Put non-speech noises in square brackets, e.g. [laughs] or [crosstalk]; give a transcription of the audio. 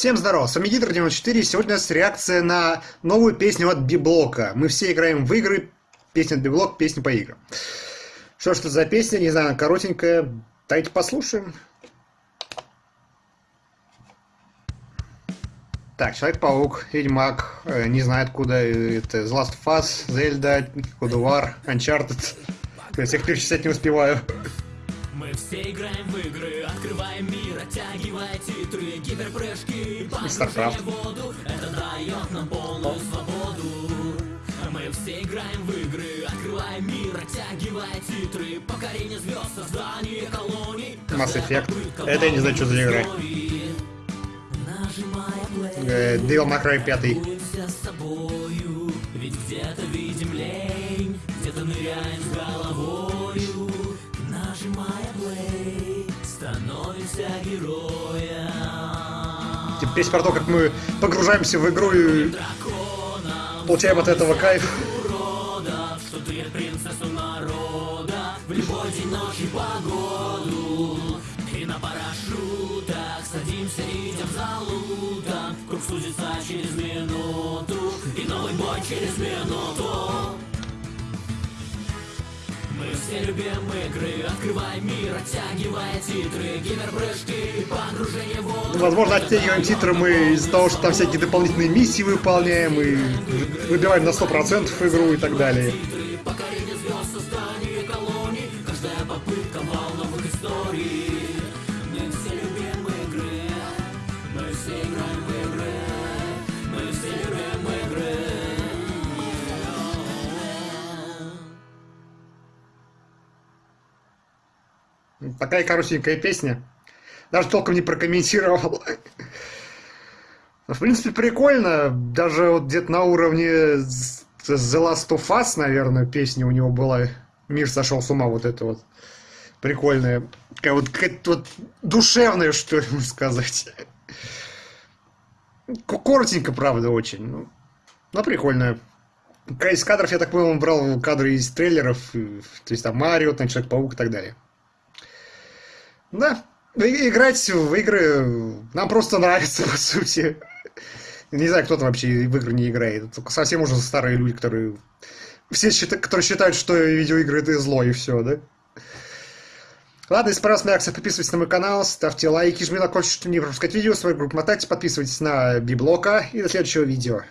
Всем здорова, с вами Гидр 94, сегодня у нас реакция на новую песню от Библока. Мы все играем в игры, песня от Библок, песня по играм. Что ж это за песня, не знаю, коротенькая, давайте послушаем. Так, Человек-паук, Ведьмак, э, не знаю откуда, э, это The Last of Us, Zelda, God of War, Uncharted. Я всех перечислять не успеваю. Мы все играем в игры, открываем мир, оттягивая титры, гиперпрыжки, погружение в воду, это дает нам полную свободу. Мы все играем в игры, открываем мир, оттягивая титры, покорение звезд, создание колоний. Mass Effect. Это я не знаю, что за игра. Э, Devil May Cry 5. с собою, ведь где-то видим лень, где-то ныряем Типа песня про то, как мы погружаемся в игру и получаем от этого кайф. Круг сузится через минуту И новый бой через минуту любим игры, открываем мир, оттягивая титры, гиперпрыжки, погружение в воду. Возможно, оттягиваем титры мы из-за того, что там всякие дополнительные миссии выполняем и выбиваем на 100% игру и так далее. Такая коротенькая песня. Даже толком не прокомментировал. В принципе, прикольно. Даже вот где-то на уровне The Last of Us, наверное, песня у него была. Мир сошел с ума, вот это вот. Прикольная. Такая вот, какая-то вот душевная, что ли, можно сказать. Коротенько, правда, очень. Ну, но прикольная. Из кадров, я так понял, он брал кадры из трейлеров. То есть там Марио, там Человек-паук и так далее. Да, играть в игры нам просто нравится, [laughs] по сути. Не знаю, кто там вообще в игры не играет. Только совсем уже старые люди, которые... Все, которые считают, что видеоигры это зло и все, да? Ладно, если понравилась акция, подписывайтесь на мой канал, ставьте лайки, жмите на колокольчик, чтобы не пропускать видео, свою группу мотайте, подписывайтесь на Библока и до следующего видео.